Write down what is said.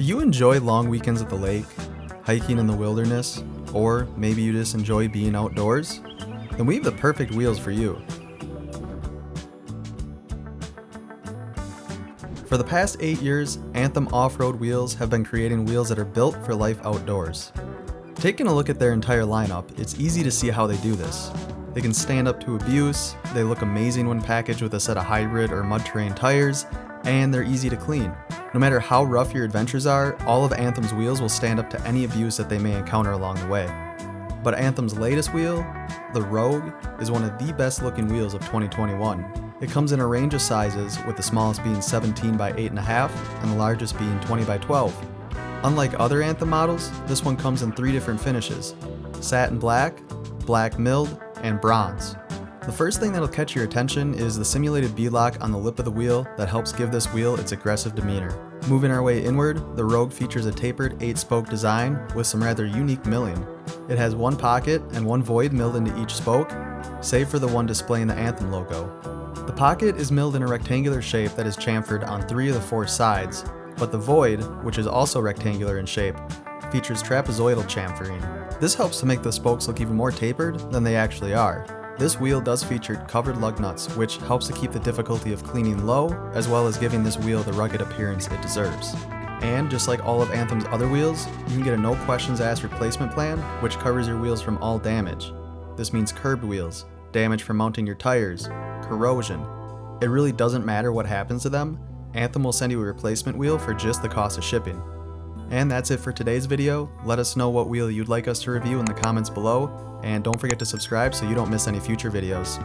Do you enjoy long weekends at the lake, hiking in the wilderness, or maybe you just enjoy being outdoors? Then we have the perfect wheels for you. For the past 8 years, Anthem Off-Road Wheels have been creating wheels that are built for life outdoors. Taking a look at their entire lineup, it's easy to see how they do this. They can stand up to abuse, they look amazing when packaged with a set of hybrid or mud terrain tires, and they're easy to clean. No matter how rough your adventures are, all of Anthem's wheels will stand up to any abuse that they may encounter along the way. But Anthem's latest wheel, the Rogue, is one of the best looking wheels of 2021. It comes in a range of sizes, with the smallest being 17 by 8.5 and the largest being 20 by 12. Unlike other Anthem models, this one comes in three different finishes, satin black, black milled, and bronze. The first thing that'll catch your attention is the simulated beadlock on the lip of the wheel that helps give this wheel its aggressive demeanor. Moving our way inward, the Rogue features a tapered 8-spoke design with some rather unique milling. It has one pocket and one void milled into each spoke, save for the one displaying the Anthem logo. The pocket is milled in a rectangular shape that is chamfered on three of the four sides, but the void, which is also rectangular in shape, features trapezoidal chamfering. This helps to make the spokes look even more tapered than they actually are. This wheel does feature covered lug nuts, which helps to keep the difficulty of cleaning low, as well as giving this wheel the rugged appearance it deserves. And just like all of Anthem's other wheels, you can get a no questions asked replacement plan, which covers your wheels from all damage. This means curbed wheels, damage from mounting your tires, corrosion. It really doesn't matter what happens to them, Anthem will send you a replacement wheel for just the cost of shipping. And that's it for today's video. Let us know what wheel you'd like us to review in the comments below, and don't forget to subscribe so you don't miss any future videos.